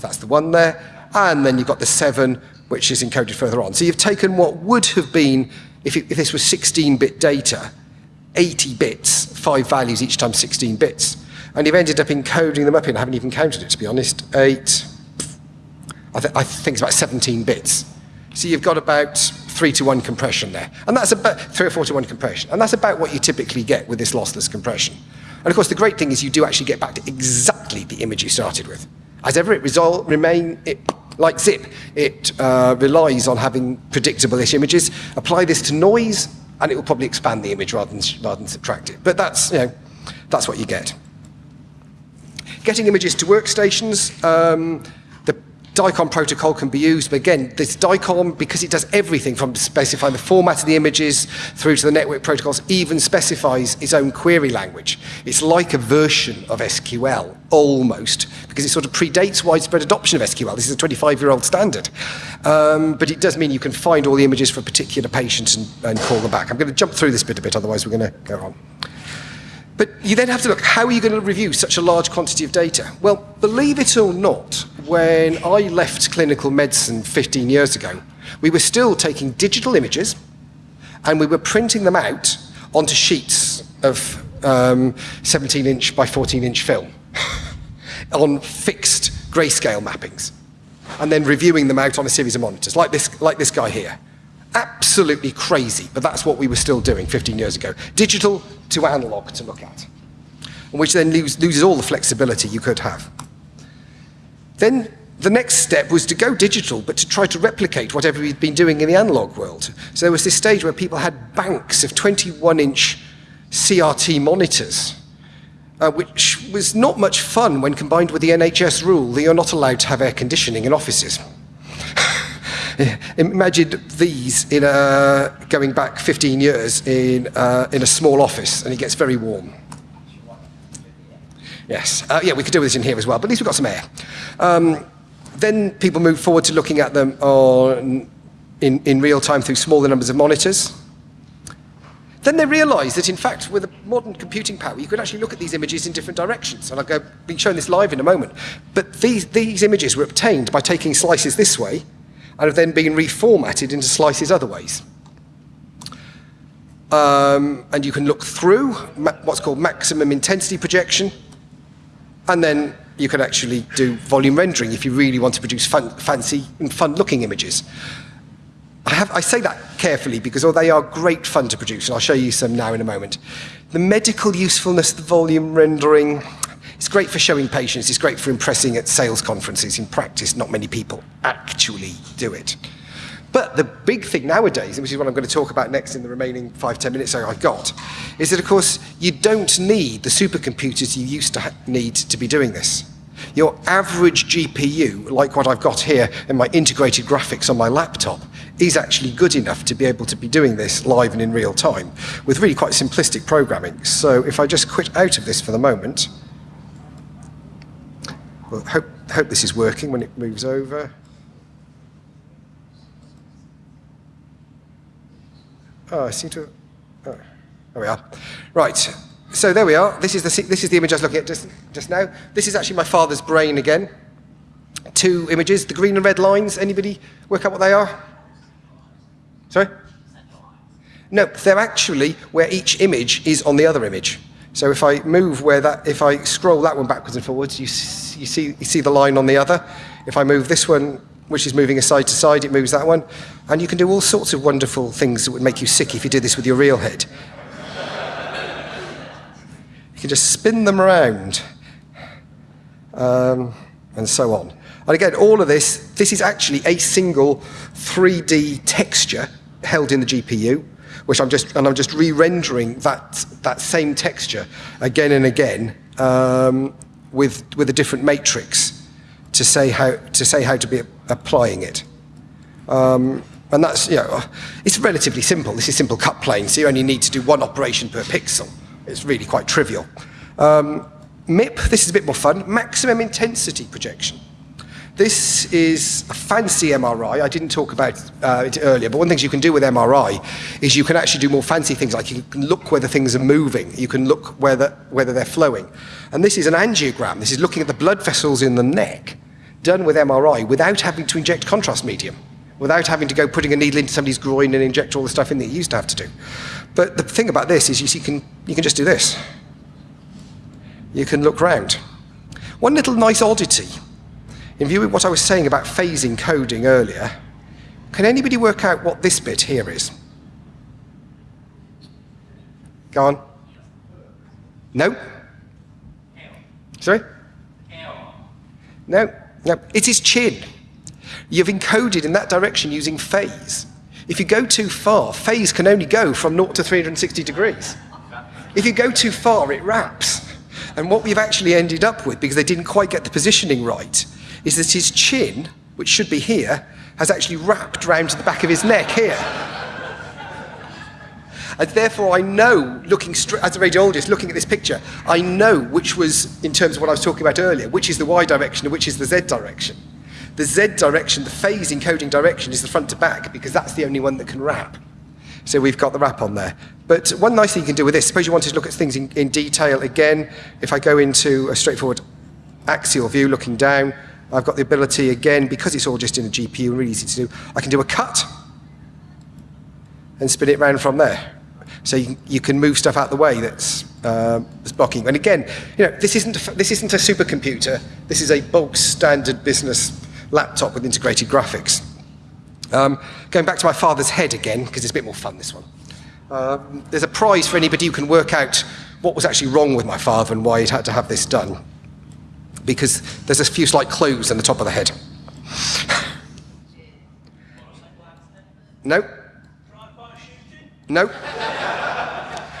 that's the 1 there. And then you've got the 7, which is encoded further on. So you've taken what would have been, if, it, if this was 16-bit data, 80 bits, five values each time 16 bits. And you've ended up encoding them up in, I haven't even counted it to be honest, 8, I, th I think it's about 17 bits. So you've got about three to one compression there. And that's about three or four to one compression. And that's about what you typically get with this lossless compression. And of course, the great thing is you do actually get back to exactly the image you started with. As ever, it result, remain, it, like zip, it uh, relies on having predictable-ish images. Apply this to noise, and it will probably expand the image rather than, rather than subtract it. But that's, you know, that's what you get. Getting images to workstations, um, DICOM protocol can be used, but again, this DICOM, because it does everything from specifying the format of the images through to the network protocols, even specifies its own query language. It's like a version of SQL, almost, because it sort of predates widespread adoption of SQL. This is a 25-year-old standard. Um, but it does mean you can find all the images for a particular patient and, and call them back. I'm going to jump through this bit a bit, otherwise we're going to go on. But you then have to look, how are you going to review such a large quantity of data? Well, believe it or not, when I left clinical medicine 15 years ago, we were still taking digital images and we were printing them out onto sheets of 17-inch um, by 14-inch film *laughs* on fixed grayscale mappings and then reviewing them out on a series of monitors, like this, like this guy here. Absolutely crazy, but that's what we were still doing 15 years ago. Digital to analog to look at, which then lose, loses all the flexibility you could have. Then the next step was to go digital, but to try to replicate whatever we'd been doing in the analog world. So there was this stage where people had banks of 21-inch CRT monitors, uh, which was not much fun when combined with the NHS rule that you're not allowed to have air conditioning in offices. *laughs* Imagine these in a, going back 15 years in, uh, in a small office, and it gets very warm. Yes, uh, yeah, we could do this in here as well, but at least we've got some air. Um, then people move forward to looking at them on, in, in real time through smaller numbers of monitors. Then they realize that, in fact, with a modern computing power, you could actually look at these images in different directions. And I'll go, be showing this live in a moment. But these, these images were obtained by taking slices this way and have then been reformatted into slices other ways. um, and you can look through what's called maximum intensity projection, and then you can actually do volume rendering if you really want to produce fun, fancy and fun-looking images. I, have, I, say that carefully because oh, they are great fun to produce, and I'll show you some now in a moment. The medical usefulness, of the volume rendering, it's great for showing patients, it's great for impressing at sales conferences. In practice, not many people actually do it. But the big thing nowadays, which is what I'm going to talk about next in the remaining five, ten minutes I've got, is that of course you don't need the supercomputers you used to need to be doing this. Your average GPU, like what I've got here in my integrated graphics on my laptop, is actually good enough to be able to be doing this live and in real time with really quite simplistic programming. So if I just quit out of this for the moment, well, hope, hope this is working when it moves over. Oh, I seem to. Oh, there we are. Right. So there we are. This is the this is the image I was looking at just just now. This is actually my father's brain again. Two images. The green and red lines. Anybody work out what they are? Sorry. No, they're actually where each image is on the other image. So if I move where that, if I scroll that one backwards and forwards, you, you, see, you see the line on the other. If I move this one which is moving side to side, it moves that one. And you can do all sorts of wonderful things that would make you sick if you did this with your real head. you can just spin them around, um, and so on. And again, all of this, this is actually a single 3D texture held in the GPU, which I'm just, and I'm just re-rendering that, that same texture again and again um, with, with a different matrix to say how to say how to be applying it. Um, and that's, you know, it's relatively simple. This is simple cut plane, so you only need to do one operation per pixel. It's really quite trivial. Um, MIP, this is a bit more fun, maximum intensity projection. This is a fancy MRI. I didn't talk about uh, it earlier, but one of the things you can do with MRI is you can actually do more fancy things, like you can look whether things are moving. You can look whether, whether they're flowing. And this is an angiogram. This is looking at the blood vessels in the neck done with MRI without having to inject contrast medium, without having to go putting a needle into somebody's groin and inject all the stuff in that you used to have to do. But the thing about this is you, see, you, can, you can just do this. You can look round. One little nice oddity, in view of what I was saying about phasing coding earlier, can anybody work out what this bit here is? Go on. No? Sorry? No? no. it is chin. You've encoded in that direction using phase. If you go too far, phase can only go from 0 to 360 degrees. If you go too far, it wraps. And what we've actually ended up with, because they didn't quite get the positioning right, is that his chin, which should be here, has actually wrapped round to the back of his neck here. And therefore, I know, looking as a radiologist, looking at this picture, I know which was, in terms of what I was talking about earlier, which is the Y direction and which is the Z direction. The Z direction, the phase encoding direction, is the front to back because that's the only one that can wrap. So we've got the wrap on there. But one nice thing you can do with this, suppose you wanted to look at things in, in detail again, if I go into a straightforward axial view looking down, I've got the ability again, because it's all just in a GPU and really easy to do, I can do a cut and spin it round from there. So you, you can move stuff out the way that's, uh, that's blocking. And again, you know, this isn't, a, this isn't a supercomputer. This is a bulk standard business laptop with integrated graphics. Um, going back to my father's head again, because it's a bit more fun, this one. Um, there's a prize for anybody who can work out what was actually wrong with my father and why he'd had to have this done. Because there's a few slight clues on the top of the head. no. No.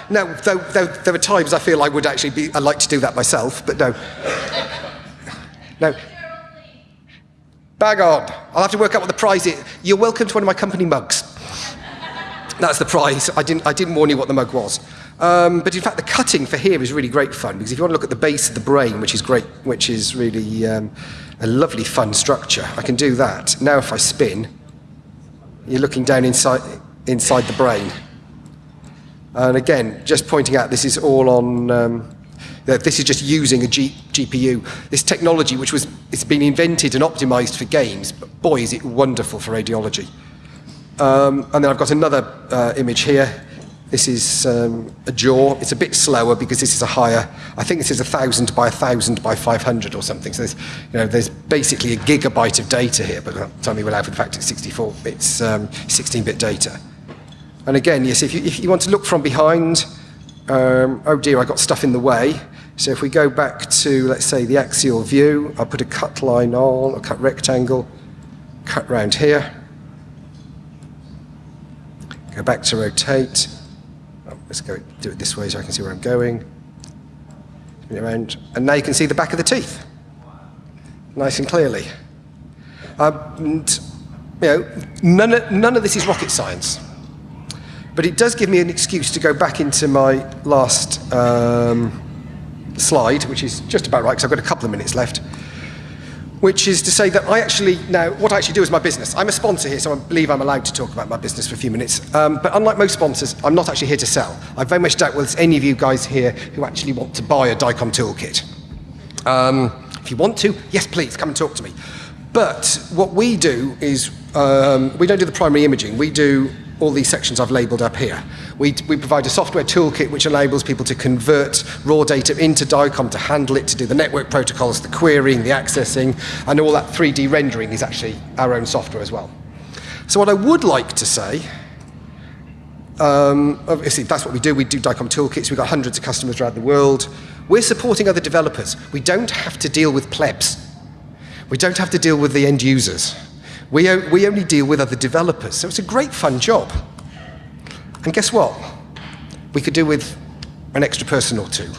No, though, though, there are times I feel I would actually be, I'd like to do that myself, but no. No. Bag on. I'll have to work out what the prize is. You're welcome to one of my company mugs. That's the prize. I didn't, I didn't warn you what the mug was. Um, but in fact, the cutting for here is really great fun because if you want to look at the base of the brain, which is great, which is really um, a lovely fun structure, I can do that. Now if I spin, you're looking down inside, inside the brain. And again, just pointing out this is all on, um, this is just using a G GPU. This technology, which was, it's been invented and optimized for games, but boy, is it wonderful for radiology. Um, and then I've got another uh, image here. This is um, a jaw. It's a bit slower because this is a higher. I think this is a thousand by a thousand by 500 or something. So there's, you know, there's basically a gigabyte of data here, but it's only allowed for the fact it's 64. It's um, 16-bit data. And again, yes, if you, if you want to look from behind, um, oh dear, I got stuff in the way. So if we go back to, let's say, the axial view, I'll put a cut line on, a cut rectangle, cut round here. Go back to rotate. Let's go do it this way so I can see where I'm going. Spin it around. And now you can see the back of the teeth. Nice and clearly. Um, and, you know, none of, none of this is rocket science. But it does give me an excuse to go back into my last um, slide, which is just about right, because I've got a couple of minutes left, which is to say that I actually, now, what I actually do is my business. I'm a sponsor here, so I believe I'm allowed to talk about my business for a few minutes. Um, but unlike most sponsors, I'm not actually here to sell. I very much doubt whether any of you guys here who actually want to buy a DICOM toolkit. Um, if you want to, yes, please, come and talk to me. But what we do is, um, we don't do the primary imaging, we do all these sections I've labelled up here. We, we provide a software toolkit which enables people to convert raw data into DICOM to handle it, to do the network protocols, the querying, the accessing, and all that 3D rendering is actually our own software as well. So what I would like to say, um, obviously that's what we do, we do DICOM toolkits, we've got hundreds of customers around the world. We're supporting other developers. We don't have to deal with plebs. We don't have to deal with the end users. We, we only deal with other developers. So it's a great fun job. And guess what? We could do with an extra person or two.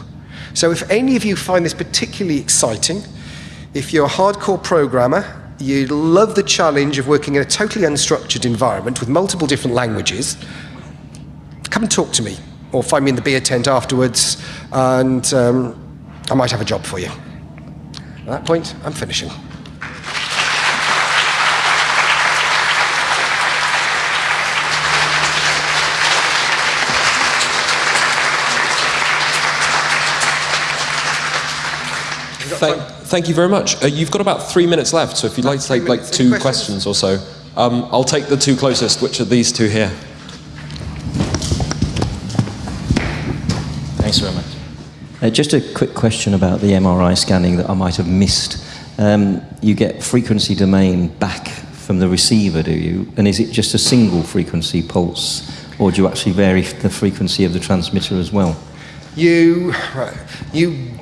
So if any of you find this particularly exciting, if you're a hardcore programmer, you love the challenge of working in a totally unstructured environment with multiple different languages, come and talk to me or find me in the beer tent afterwards and um, I might have a job for you. At that point, I'm finishing. Thank, thank, you very much. Uh, you've got about three minutes left, so if you'd like to take like two questions? questions? or so, um, I'll take the two closest, which are these two here. Thanks very much. Uh, just a quick question about the MRI scanning that I might have missed. Um, you get frequency domain back from the receiver, do you? And is it just a single frequency pulse, or do you actually vary the frequency of the transmitter as well? You, you,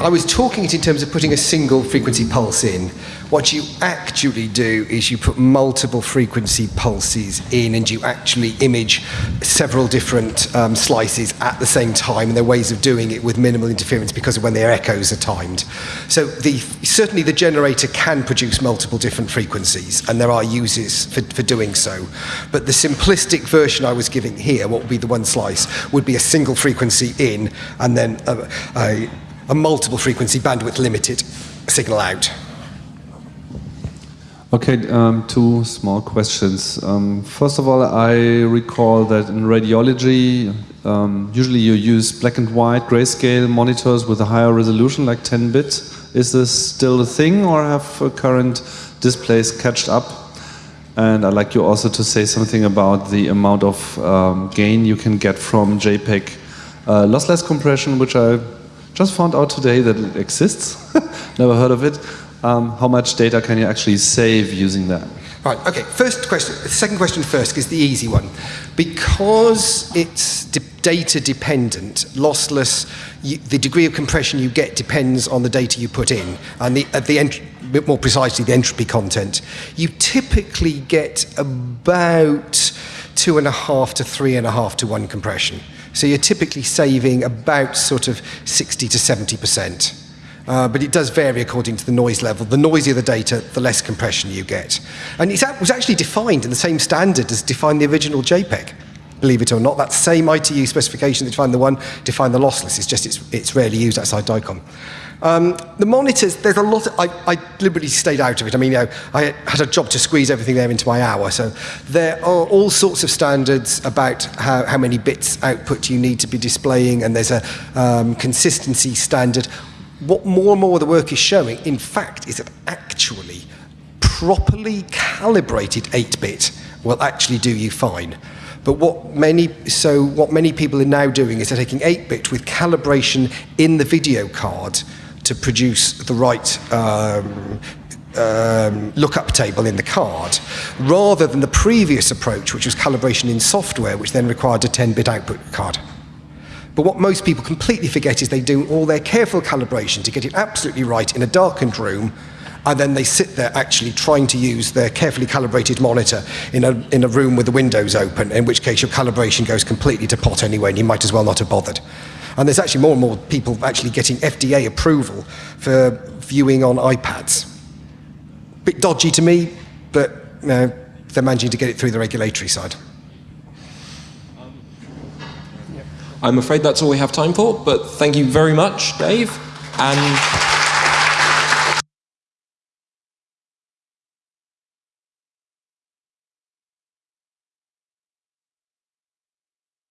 I was talking it in terms of putting a single frequency pulse in. What you actually do is you put multiple frequency pulses in and you actually image several different um, slices at the same time. And there are ways of doing it with minimal interference because of when their echoes are timed. So the, certainly the generator can produce multiple different frequencies and there are uses for, for doing so. But the simplistic version I was giving here, what would be the one slice, would be a single frequency in and then a, a, a multiple frequency bandwidth limited signal out. Okay, um, two small questions. Um, first of all, I recall that in radiology, um, usually you use black and white grayscale monitors with a higher resolution, like 10 bit. Is this still a thing, or have uh, current displays catched up? And I'd like you also to say something about the amount of um, gain you can get from JPEG uh, lossless compression, which I just found out today that it exists. *laughs* Never heard of it. Um, how much data can you actually save using that? Right, okay, first question, second question first is the easy one. Because it's de data dependent, lossless, you, the degree of compression you get depends on the data you put in, and the, uh, the more precisely, the entropy content. You typically get about two and a half to three and a half to one compression. So you're typically saving about sort of 60 to 70 percent. Uh, but it does vary according to the noise level. The noisier the data, the less compression you get. And it was actually defined in the same standard as defined the original JPEG, believe it or not. That same ITU specification that defined the one, defined the lossless. It's just it's, it's rarely used outside DICOM. Um, the monitors, there's a lot, of, I, I, deliberately stayed out of it. I mean, you know, I had a job to squeeze everything there into my hour. So there are all sorts of standards about how, how many bits output you need to be displaying, and there's a um, consistency standard what more and more of the work is showing, in fact, is that actually properly calibrated 8-bit will actually do you fine. But what many, so what many people are now doing is they're taking 8-bit with calibration in the video card to produce the right um, um, lookup table in the card, rather than the previous approach, which was calibration in software, which then required a 10-bit output card. But what most people completely forget is they do all their careful calibration to get it absolutely right in a darkened room, and then they sit there actually trying to use their carefully calibrated monitor in a, in a room with the windows open, in which case your calibration goes completely to pot anyway, and you might as well not have bothered. And there's actually more and more people actually getting FDA approval for viewing on iPads. Bit dodgy to me, but you know, they're managing to get it through the regulatory side. I'm afraid that's all we have time for, but thank you very much, Dave. And